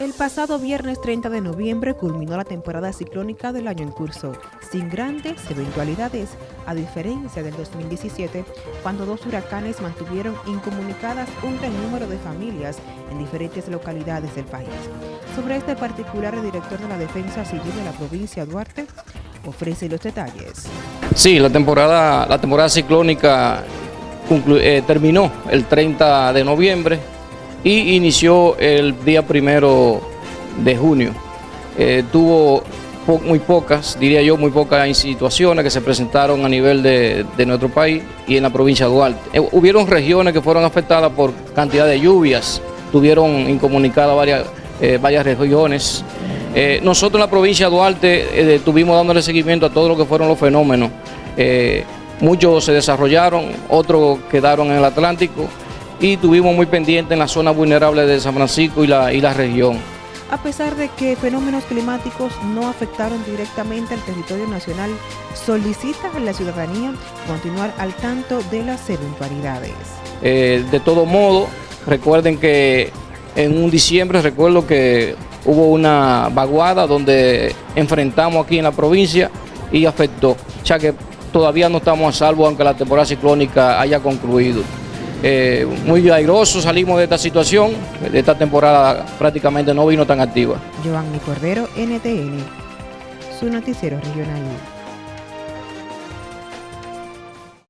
El pasado viernes 30 de noviembre culminó la temporada ciclónica del año en curso, sin grandes eventualidades, a diferencia del 2017, cuando dos huracanes mantuvieron incomunicadas un gran número de familias en diferentes localidades del país. Sobre este particular, el director de la Defensa Civil de la provincia Duarte ofrece los detalles. Sí, la temporada, la temporada ciclónica eh, terminó el 30 de noviembre y inició el día primero de junio. Eh, tuvo muy pocas, diría yo, muy pocas situaciones que se presentaron a nivel de, nuestro país y en la provincia de Duarte. Eh, hubieron regiones que fueron afectadas por cantidad de lluvias, tuvieron incomunicadas varias, eh, varias regiones. nosotros en la provincia de Duarte estuvimos dándole seguimiento a todo lo que fueron los fenómenos. muchos se desarrollaron, otros quedaron en el Atlántico y tuvimos muy pendiente en la zona vulnerable de San Francisco y la, y la región. A pesar de que fenómenos climáticos no afectaron directamente al territorio nacional, solicita a la ciudadanía continuar al tanto de las eventualidades. Eh, de todo modo, recuerden que en un diciembre, recuerdo que hubo una vaguada donde enfrentamos aquí en la provincia y afectó, ya que todavía no estamos a salvo aunque la temporada ciclónica haya concluido. Eh, muy airoso salimos de esta situación, de esta temporada prácticamente no vino tan activa. Giovanni Cordero, NTN, su noticiero regional.